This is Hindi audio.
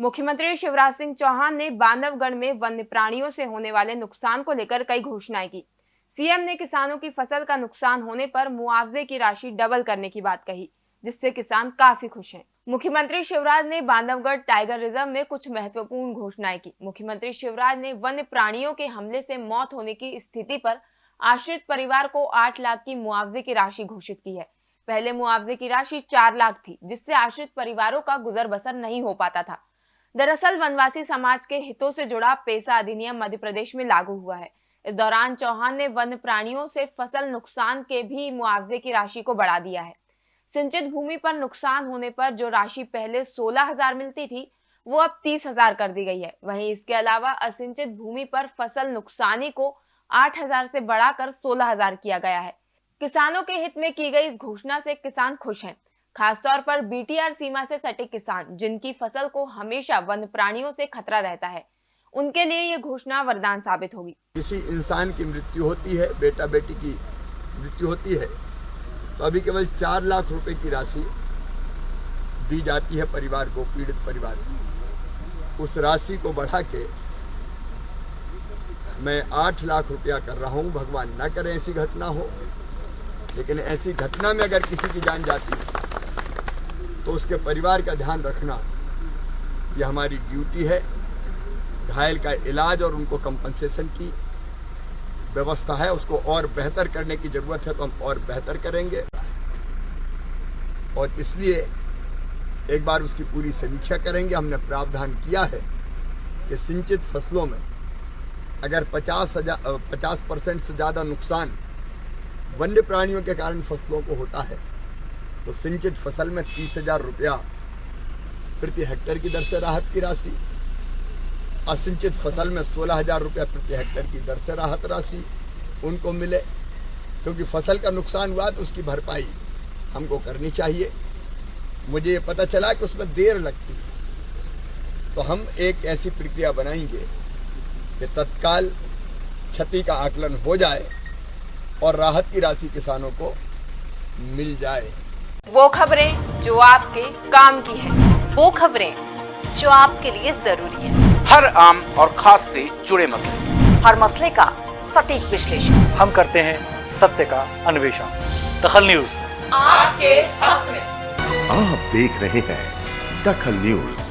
मुख्यमंत्री शिवराज सिंह चौहान ने बांधवगढ़ में वन्य प्राणियों से होने वाले नुकसान को लेकर कई घोषणाएँ की। सीएम ने किसानों की फ़सल का नुकसान होने पर मुआवजे की राशि डबल करने की बात कही, जिससे किसान काफ़ी खुश हैं। मुख्यमंत्री शिवराज ने बांधवगढ़ टाइगर रिज़र्व में कुछ महत्वपूर्ण घोषणाएँ की। मुख्यमंत्री शिवराज ने वन्य प्राणियों के हमले से मौत होने की स्थिति पर आश्रित परिवार को आठ लाख की मुआवजे की राशि घोषित की है। पहले मुआवजे की राशि चार लाख थी, जिससे आश्रित परिवारों का गुजर बसर नहीं हो पाता था। दरअसल वनवासी समाज के हितों से जुड़ा पेशा अधिनियम मध्य प्रदेश में लागू हुआ है। इस दौरान चौहान ने वन प्राणियों से फ़सल नुकसान के भी मुआवजे की राशि को बढ़ा दिया है। सिंचित भूमि पर नुकसान होने पर जो राशि पहले सोलह हज़ार मिलती थी, वो अब तीस हज़ार कर दी गई है। वहीं इसके अलावा असिंचित भूमि पर फ़सल नुकसानी को आठ हज़ार से बढ़ाकर सोलह हज़ार किया गया है। किसानों के हित में की गई इस घोषणा से किसान खुश हैं। खासतौर पर बीटीआर सीमा से सटे किसान, जिनकी फ़सल को हमेशा वन्य प्राणियों से खतरा रहता है। उनके लिए ये घोषणा वरदान साबित होगी। किसी इंसान की मृत्यु होती है बेटा बेटी की मृत्यु होती है तो अभी केवल चार लाख रुपए की राशि दी जाती है परिवार को, पीड़ित परिवार को। उस राशि को बढ़ा के मैं आठ लाख रुपया कर रहा हूँ। भगवान न करे ऐसी घटना हो, लेकिन ऐसी घटना में अगर किसी की जान जाती है तो उसके परिवार का ध्यान रखना, ये हमारी ड्यूटी है। घायल का इलाज और उनको कंपनसेशन की व्यवस्था है। उसको और बेहतर करने की ज़रूरत है तो हम और बेहतर करेंगे। और इसलिए एक बार उसकी पूरी समीक्षा करेंगे। हमने प्रावधान किया है कि सिंचित फ़सलों में अगर पचास हज़ार पचास परसेंट से ज़्यादा नुकसान वन्य प्राणियों के कारण फ़सलों को होता है तो सिंचित फ़सल में तीस हज़ार रुपया प्रति हेक्टेयर की दर से राहत की राशि, असिंचित फ़सल में सोलह हज़ार रुपया प्रति हेक्टेयर की दर से राहत राशि उनको मिले। क्योंकि फ़सल का नुकसान हुआ तो उसकी भरपाई हमको करनी चाहिए। मुझे ये पता चला कि उसमें देर लगती है। तो हम एक ऐसी प्रक्रिया बनाएँगे कि तत्काल क्षति का आकलन हो जाए और राहत की राशि किसानों को मिल जाए। वो खबरें जो आपके काम की है। वो खबरें जो आपके लिए ज़रूरी है। हर आम और खास से जुड़े मसले। हर मसले का सटीक विश्लेषण। हम करते हैं सत्य का अन्वेषण। दखल न्यूज़। आपके हक में। आप देख रहे हैं दखल न्यूज़।